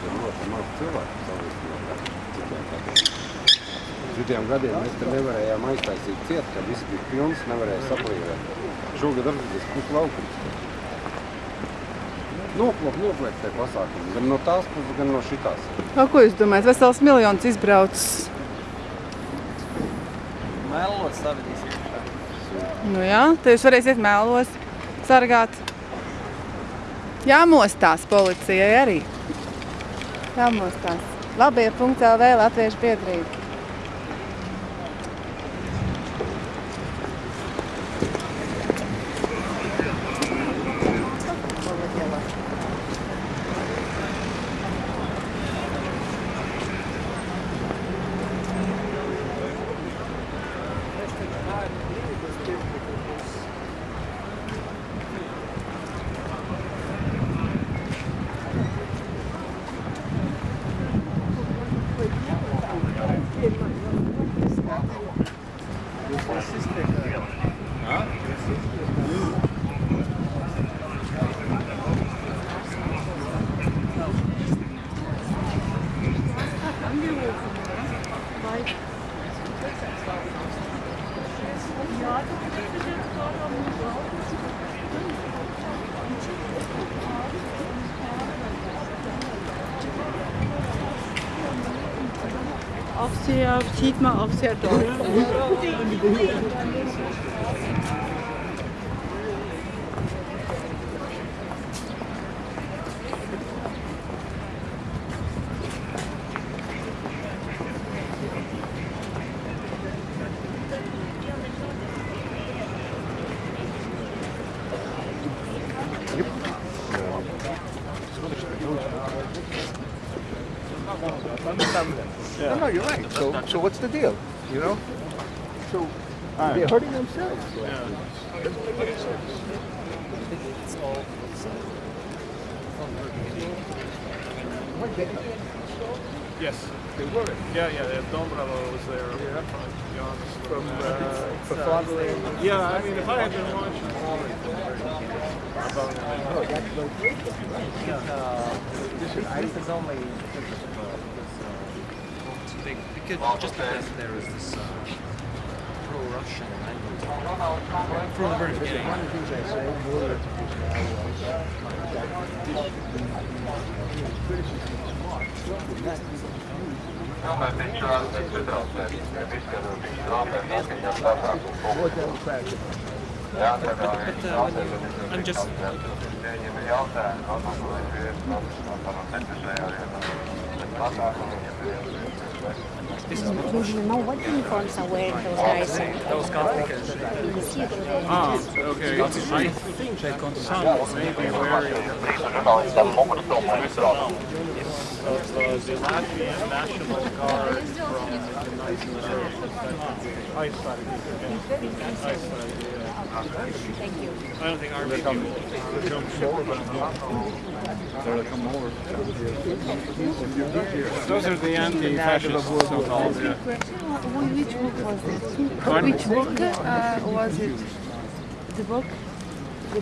gadiem notamāt cilvēku salīdzinot. Šitiem gadiem mēs te nevarējām aiztaisīt ciet, kad viss bija pilns, nevarēja saplīvēt. Šogad atgriezies puslaukums. Noplāk, noplāk tie pasākumi, gan no tās puses, gan no šitās. A, ko jūs domājat, vesels miljons izbraucis? Mēlos savadīsies. Nu jā, tad jūs varēsiet mēlos sargāt. Jāmostās policijai arī. Jāmostās. Labie.lv Latviešu biedrība. auch sehr, sieht man auch sehr deutlich. Dorf. No, no, you're right. So, so what's the deal? You know? So they're hurting themselves. It's all Yes. They were Yeah, yeah. yeah. Dombrava was there. Yeah. From, from uh, uh, yeah, I mean, if I had been watching about Oh, that's location, right? uh, this is only because of this, too big. Because just because there is this uh, pro-Russian language. From the very beginning. One of the things I say more than just now was that the criticism of smart would not be used more democratic. But, but, but uh, when I'm just know what uniforms are wearing those guys? those. Ah, okay. I think some wearing uh, the Latvian National Guard from the 1930s. Ice side. Ice side, yeah. Thank you. I don't think army people jump ship, but those are the anti-fascists, so-called. Yeah. Which book was it? Which book uh, was it? The book?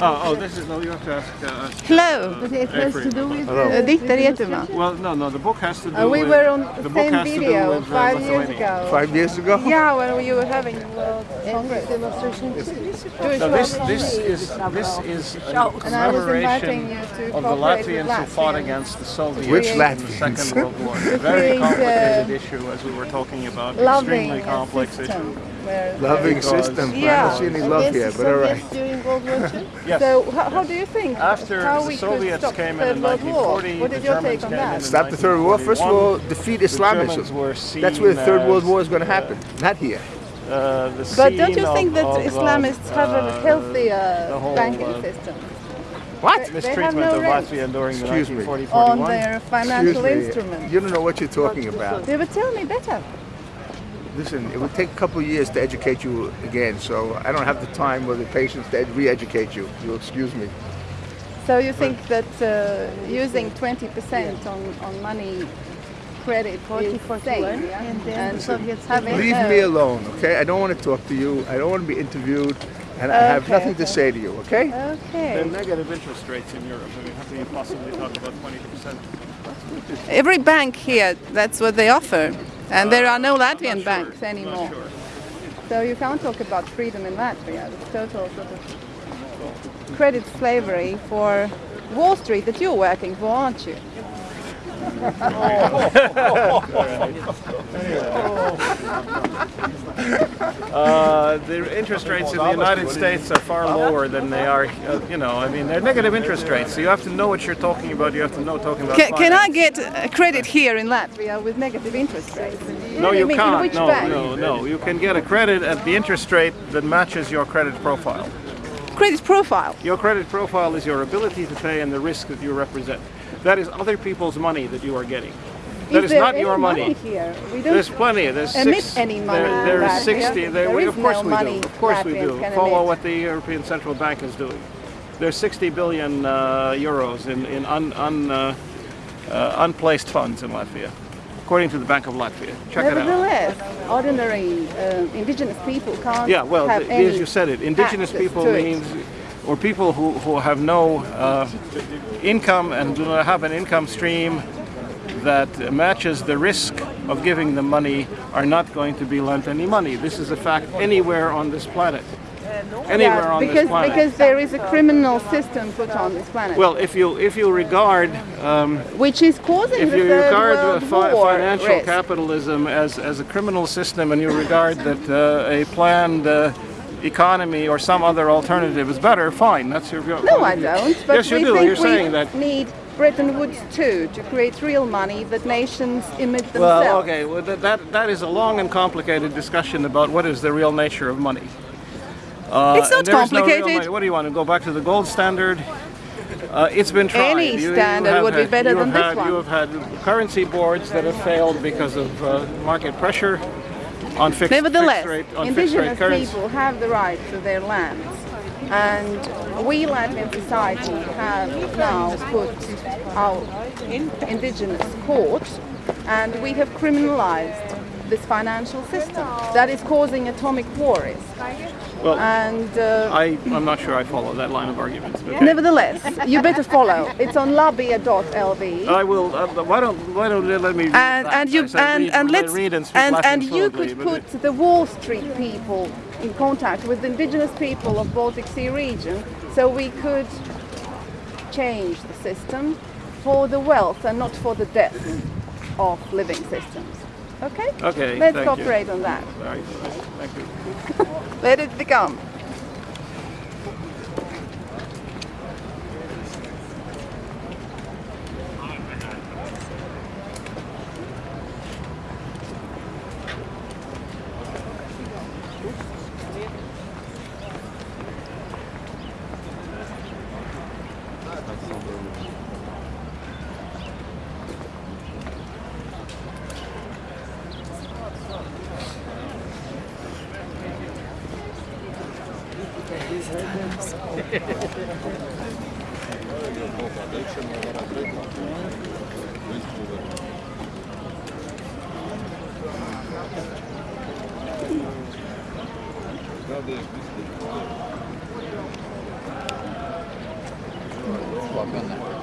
Oh, oh, this is no. You have to ask. Uh, Hello. uh, But it has to do with that. uh, Dikter Jetuma. Well, no, no. The book has to do. Uh, we with, were on the the book same has to do video with, uh, five years Lithuania. ago. Five years ago? Yeah, when you were having World Congress. Jewish No, this this is this is a And I was inviting commemoration of the Latvians who fought against the Soviets Which in the Second World War. A very uh, complicated issue, as we were talking about. Extremely complex issue. Where Loving Because- system. I Yeah. don't see any love here, but all right. during World War II. Yes. So how, how do you think? After how the we Soviets could stop came the in in Third World War? 1940, What the is your Germans take on that? Stop the third war. First of all, defeat Islamism. Germans were That's where the third world war is going to happen. Not here. Uh, the But don't you think of- that of, uh, Islamists have a healthier uh, whole, banking uh, system What? They have mistreatment no of rights. Latvia during the Excuse me. 1940 on their financial instruments? You don't know what you're talking about. They would tell me better. Listen, it would take a couple of years to educate you again, so I don't have the time or the patience to re-educate you. You'll excuse me. So you think that uh, using 20% on, on money credit is safe, yeah? and then and the Soviets having Leave me alone, okay? I don't want to talk to you. I don't want to be interviewed, and I have Okay, nothing to say to you, okay? Okay. The negative interest rates in Europe. I mean, how can you possibly talk about 20%? Every bank here, that's what they offer. And there are no uh, Latvian sure. banks I'm not anymore. sure. So you can't talk about freedom in Latvia. It's total sort of credit slavery for Wall Street that you're working for, aren't you? Oh. Uh, the interest rates in the United States are far lower than they are, uh, you know, I mean, they're negative interest rates, so you have to know what you're talking about, you have to know talking about Can, can I get credit here in Latvia with negative interest rates? No, you mean, can't. which No, bank? no, no. You can get a credit at the interest rate that matches your credit profile. Credit profile. Your credit profile is your ability to pay and the risk that you represent. That is other people's money that you are getting. That is not your money. here? We don't There's plenty. There's emit six, any money There, there is 60. There, There we, is of course no we money do. Of course we do. Follow what the European Central Bank is doing. There's 60 billion uh, euros in, in un, un, uh, uh, unplaced funds in Latvia, according to the Bank of Latvia. Check it out. Nevertheless, ordinary uh, indigenous people can't Yeah, well, have th- any as you said it, indigenous people means, or people who, who have no uh, income and do not have an income stream that matches the risk of giving them money are not going to be lent any money. This is a fact anywhere on this planet. Anywhere Yeah, on because this planet. because there is a criminal system put on this planet, well, if you if you regard um, which is causing if the you regard fi- financial risk. capitalism as, as a criminal system and you regard that uh, a planned uh, economy or some other alternative is better, fine. That's your your No, I don't. But yes, you do. think You're we saying that. need Bretton Woods too to create real money that nations emit themselves. Well, okay. Well, that, that that is a long and complicated discussion about what is the real nature of money. Uh, It's not is no complicated. What do you want to go back to the gold standard? Uh, it's been tried. Any standard have would be better than this had, one. You have had currency boards that have failed because of uh, market pressure on fixed, Nevertheless, fixed rate on fixed rate indigenous people have the right to their lands. And we Latvian society have now put our indigenous court and we have criminalized this financial system that is causing atomic wars. Well, And uh, I, I'm not sure I follow that line of arguments. But nevertheless, you better follow. It's on labia.lv. I will. Uh, why don't Why don't you let me? and and you I said and, read, and let- let's read and speak and, and you could put the Wall Street people in contact with the indigenous people of Baltic Sea region, so we could change the system for the wealth and not for the death of living systems. Okay. Okay, Let's thank you. cooperate on that. Right. Thank you. Let it become. Bacana.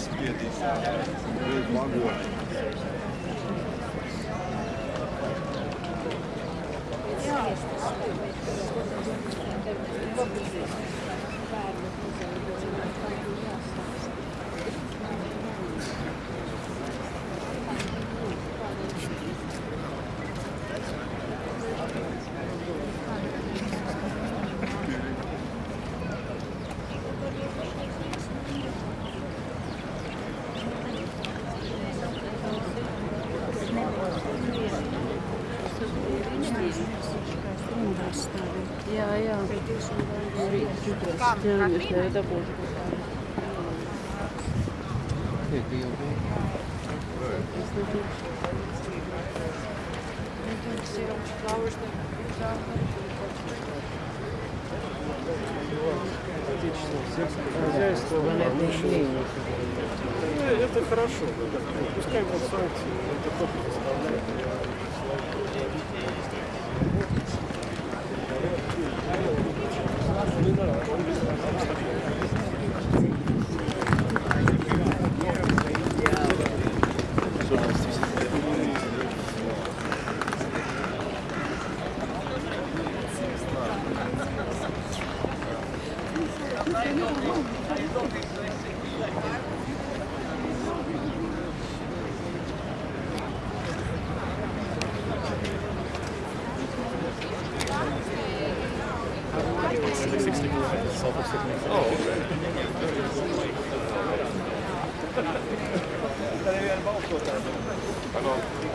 spiedīs brīvi magoni. Конечно, это больше. Хозяйство, ну, это хорошо, пускай будут санкции, это только заставляет. Ah, oh,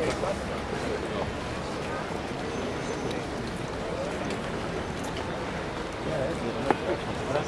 okay. Раз.